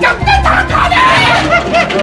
Go,